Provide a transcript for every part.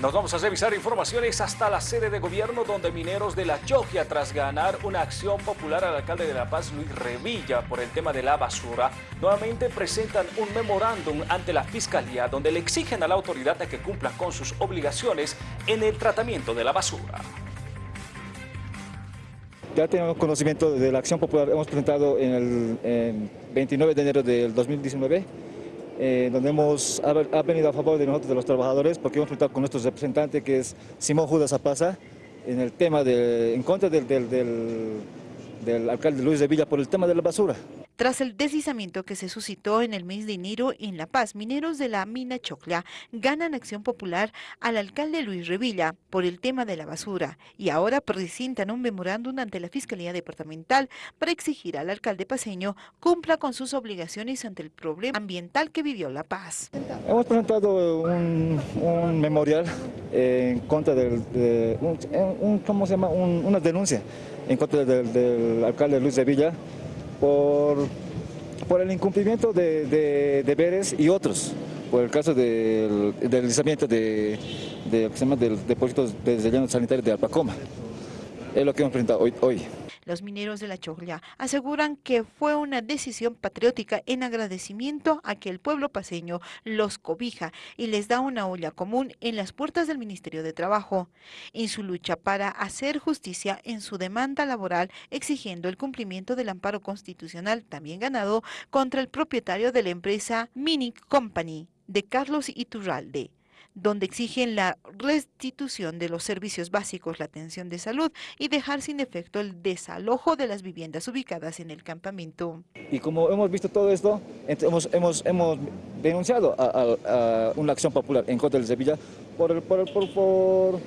Nos vamos a revisar informaciones hasta la sede de gobierno donde mineros de La Chogia, tras ganar una acción popular al alcalde de La Paz, Luis Revilla, por el tema de la basura, nuevamente presentan un memorándum ante la Fiscalía donde le exigen a la autoridad que cumpla con sus obligaciones en el tratamiento de la basura. Ya tenemos conocimiento de la acción popular, hemos presentado en el 29 de enero del 2019 eh, donde hemos ha, venido a favor de nosotros, de los trabajadores, porque hemos presentado con nuestro representante, que es Simón Judas Apaza, en el tema de, en contra del, del, del alcalde Luis de Villa por el tema de la basura. Tras el deslizamiento que se suscitó en el mes de enero en La Paz, mineros de la mina Chocla ganan acción popular al alcalde Luis Revilla por el tema de la basura y ahora presentan un memorándum ante la Fiscalía Departamental para exigir al alcalde paseño cumpla con sus obligaciones ante el problema ambiental que vivió La Paz. Hemos presentado un, memorial en contra del, de, un, ¿cómo se llama? una denuncia en contra del, del alcalde Luis Revilla por, por el incumplimiento de, deberes y otros, por el caso del, deslizamiento de, de, del depósito de relleno sanitario de Alpacoma. Es lo que hemos presentado hoy. hoy. Los mineros de la Choglia aseguran que fue una decisión patriótica en agradecimiento a que el pueblo paseño los cobija y les da una olla común en las puertas del Ministerio de Trabajo, en su lucha para hacer justicia en su demanda laboral exigiendo el cumplimiento del amparo constitucional también ganado contra el propietario de la empresa Minic Company de Carlos Iturralde donde exigen la restitución de los servicios básicos, la atención de salud y dejar sin efecto el desalojo de las viviendas ubicadas en el campamento. Y como hemos visto todo esto, hemos, hemos, hemos denunciado a, una acción popular en contra de Sevilla por, por, por,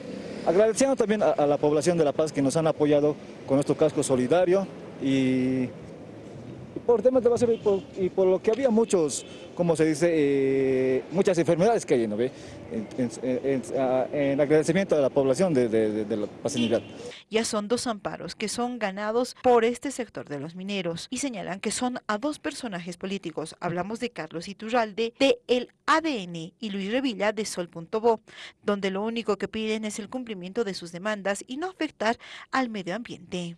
agradeciendo también a, la población de La Paz que nos han apoyado con nuestro casco solidario y por temas de basura y por, lo que había muchos, como se dice, eh, muchas enfermedades que hay, ¿no ve? En, agradecimiento a la población de, la paciente. Ya son dos amparos que son ganados por este sector de los mineros y señalan que son a dos personajes políticos. Hablamos de Carlos Iturralde de El ADN y Luis Revilla de Sol.bo, donde lo único que piden es el cumplimiento de sus demandas y no afectar al medio ambiente.